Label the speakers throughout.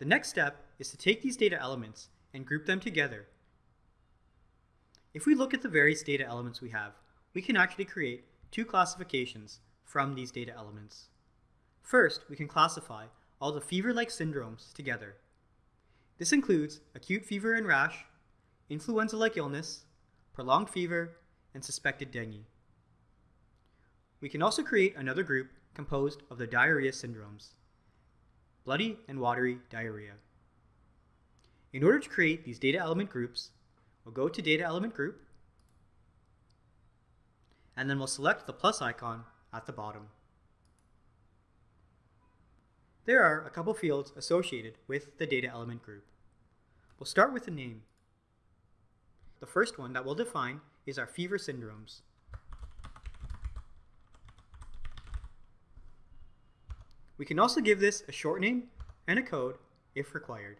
Speaker 1: The next step is to take these data elements and group them together. If we look at the various data elements we have, we can actually create two classifications from these data elements. First, we can classify all the fever-like syndromes together. This includes acute fever and rash, influenza-like illness, prolonged fever, and suspected dengue. We can also create another group composed of the diarrhea syndromes, bloody and watery diarrhea. In order to create these data element groups, we'll go to data element group, and then we'll select the plus icon at the bottom. There are a couple fields associated with the data element group. We'll start with the name. The first one that we'll define is our fever syndromes. We can also give this a short name and a code if required.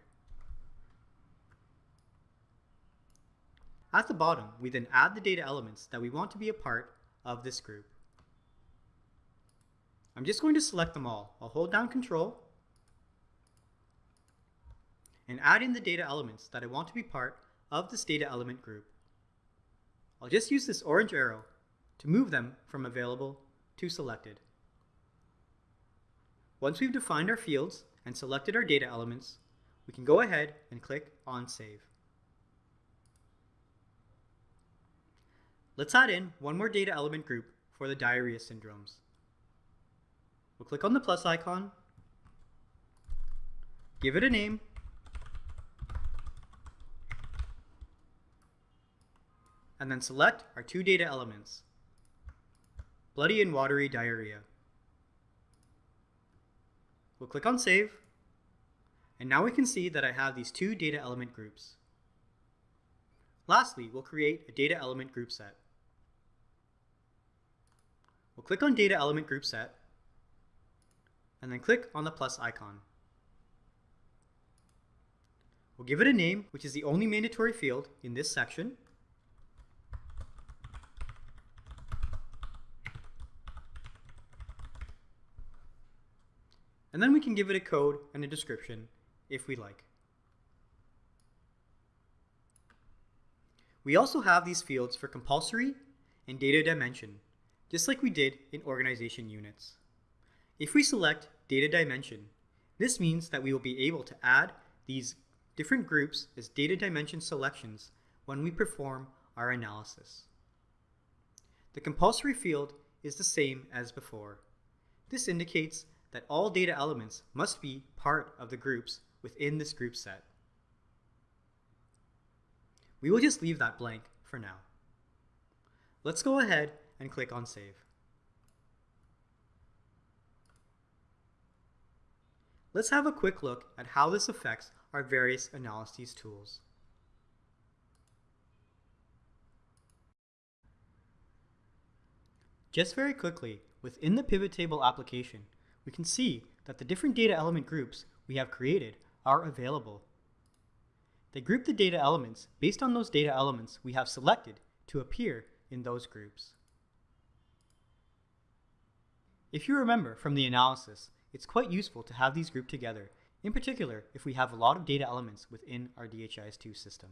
Speaker 1: At the bottom, we then add the data elements that we want to be a part of this group. I'm just going to select them all. I'll hold down Control and add in the data elements that I want to be part of this data element group. I'll just use this orange arrow to move them from available to selected. Once we've defined our fields and selected our data elements, we can go ahead and click on Save. Let's add in one more data element group for the diarrhea syndromes. We'll click on the plus icon, give it a name, and then select our two data elements, bloody and watery diarrhea. We'll click on Save, and now we can see that I have these two data element groups. Lastly, we'll create a data element group set. We'll click on Data Element Group Set, and then click on the plus icon. We'll give it a name, which is the only mandatory field in this section. And then we can give it a code and a description if we like. We also have these fields for compulsory and data dimension, just like we did in organization units. If we select data dimension, this means that we will be able to add these different groups as data dimension selections when we perform our analysis. The compulsory field is the same as before. This indicates that all data elements must be part of the groups within this group set. We will just leave that blank for now. Let's go ahead and click on Save. Let's have a quick look at how this affects our various analyses tools. Just very quickly, within the pivot table application, we can see that the different data element groups we have created are available. They group the data elements based on those data elements we have selected to appear in those groups. If you remember from the analysis, it's quite useful to have these grouped together, in particular if we have a lot of data elements within our DHIS2 system.